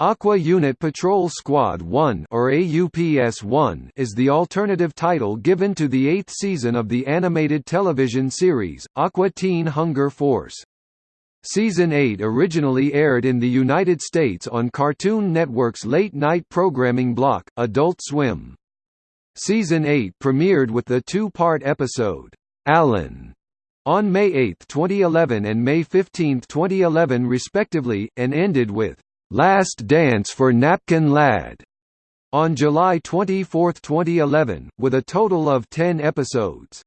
Aqua Unit Patrol Squad 1 or AUPS-1 is the alternative title given to the eighth season of the animated television series, Aqua Teen Hunger Force. Season 8 originally aired in the United States on Cartoon Network's late-night programming block, Adult Swim. Season 8 premiered with the two-part episode, Alan, on May 8, 2011 and May 15, 2011 respectively, and ended with Last Dance for Napkin Lad on July 24, 2011, with a total of 10 episodes.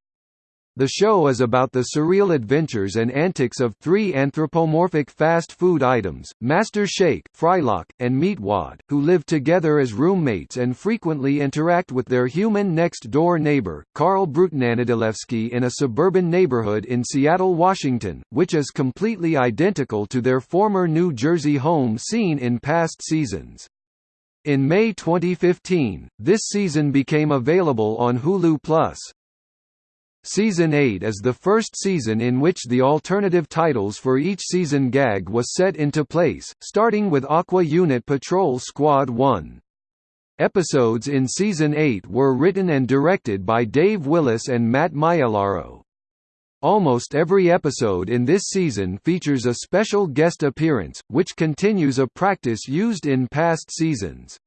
The show is about the surreal adventures and antics of three anthropomorphic fast food items, Master Shake, Frylock, and Meatwad, who live together as roommates and frequently interact with their human next-door neighbor, Carl Brutanadilewski in a suburban neighborhood in Seattle, Washington, which is completely identical to their former New Jersey home seen in past seasons. In May 2015, this season became available on Hulu+. Season 8 is the first season in which the alternative titles for each season gag was set into place, starting with Aqua Unit Patrol Squad 1. Episodes in Season 8 were written and directed by Dave Willis and Matt Maiellaro. Almost every episode in this season features a special guest appearance, which continues a practice used in past seasons.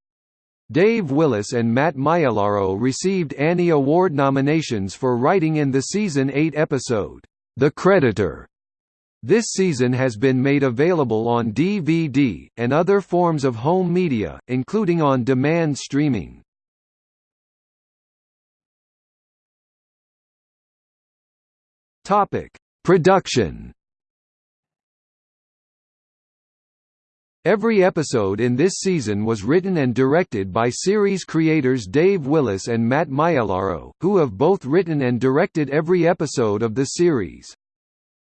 Dave Willis and Matt Maiellaro received Annie Award nominations for writing in the season 8 episode, The Creditor. This season has been made available on DVD, and other forms of home media, including on-demand streaming. Production Every episode in this season was written and directed by series creators Dave Willis and Matt Maiellaro, who have both written and directed every episode of the series.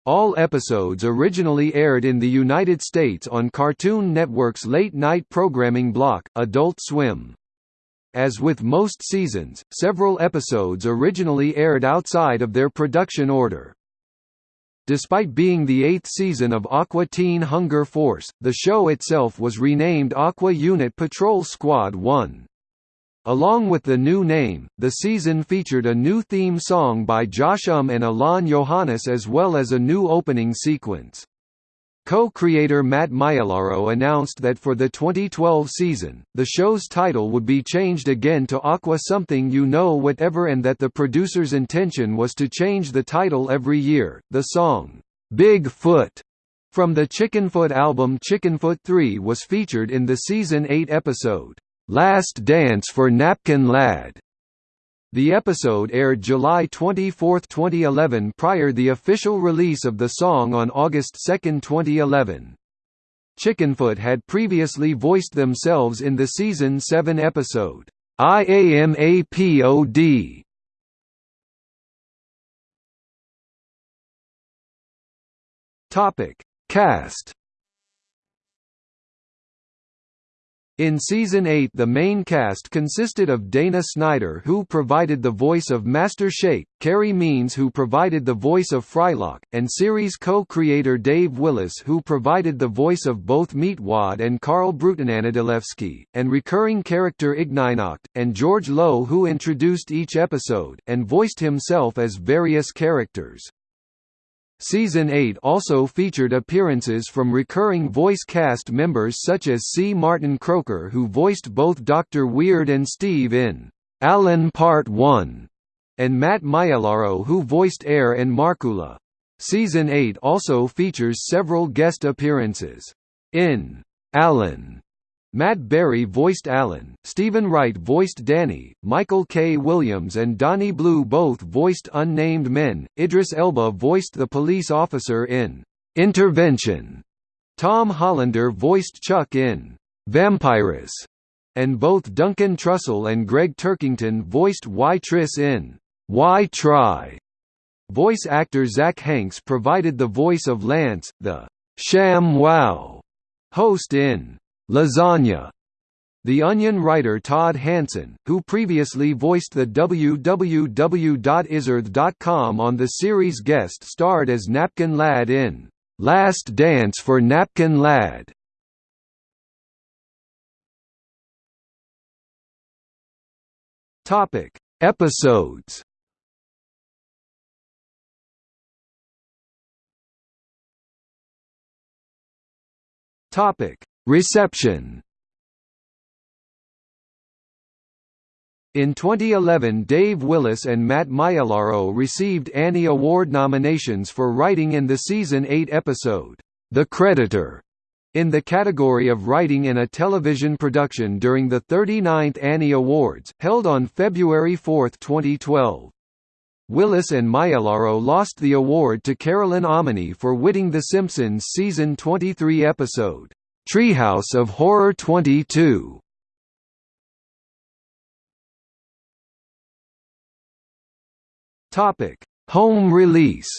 All episodes originally aired in the United States on Cartoon Network's late-night programming block, Adult Swim. As with most seasons, several episodes originally aired outside of their production order. Despite being the eighth season of Aqua Teen Hunger Force, the show itself was renamed Aqua Unit Patrol Squad 1. Along with the new name, the season featured a new theme song by Josh Um and Alain Johannes as well as a new opening sequence. Co-creator Matt Maiellaro announced that for the 2012 season, the show's title would be changed again to Aqua Something You Know Whatever and that the producer's intention was to change the title every year. The song, Big Foot, from the Chickenfoot album Chickenfoot 3 was featured in the season 8 episode, Last Dance for Napkin Lad. The episode aired July 24, 2011 prior to the official release of the song on August 2, 2011. Chickenfoot had previously voiced themselves in the season 7 episode, IAMAPOD. Topic: Cast In Season 8 the main cast consisted of Dana Snyder who provided the voice of Master Shake, Carey Means who provided the voice of Frylock, and series co-creator Dave Willis who provided the voice of both Meatwad and Carl Brutanadilewski, and recurring character Ignignokt, and George Lowe who introduced each episode, and voiced himself as various characters. Season 8 also featured appearances from recurring voice cast members such as C. Martin Croker who voiced both Dr. Weird and Steve in Alan Part 1, and Matt Maiellaro who voiced Err and Markula. Season 8 also features several guest appearances. In Alan, Matt Berry voiced Alan, Steven Wright voiced Danny, Michael K. Williams and Donnie Blue both voiced unnamed men, Idris Elba voiced the police officer in Intervention, Tom Hollander voiced Chuck in Vampirus, and both Duncan Trussell and Gregg Turkington voiced Why Triss in Why Try. Voice actor Zach Hanks provided the voice of Lance, the Sham Wow host in Lasagna. The Onion writer Todd Hanson, who previously voiced the www.izzard.com on the series guest starred as Napkin Lad in "'Last Dance for Napkin Lad". Episodes. Reception. In 2011 Dave Willis and Matt Maiellaro received Annie Award nominations for writing in the season 8 episode, The Creditor, in the category of writing in a television production during the 39th Annie Awards, held on February 4, 2012. Willis and Maiellaro lost the award to Carolyn Omine for witting The Simpsons season 23 episode, Treehouse of Horror 22. Topic: Home release.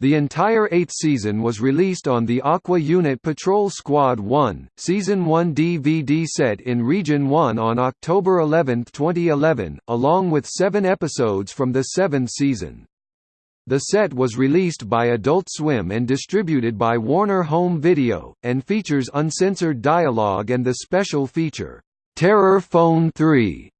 The entire eighth season was released on the Aqua Unit Patrol Squad 1, Season 1 DVD set in Region 1 on October 11, 2011, along with seven episodes from the seventh season. The set was released by Adult Swim and distributed by Warner Home Video, and features uncensored dialogue and the special feature, Terror Phone 3,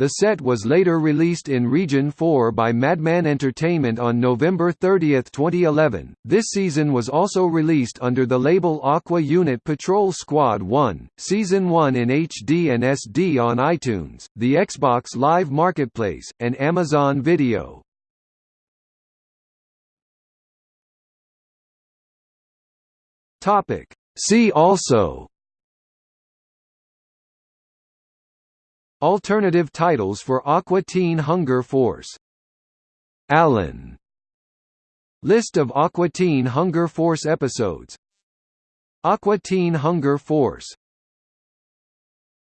the set was later released in Region 4 by Madman Entertainment on November 30, 2011. This season was also released under the label Aqua Unit Patrol Squad 1, Season 1 in HD and SD on iTunes, the Xbox Live Marketplace, and Amazon Video. Topic. See also. Alternative titles for Aqua Teen Hunger Force. Allen List of Aqua Teen Hunger Force episodes. Aqua Teen Hunger Force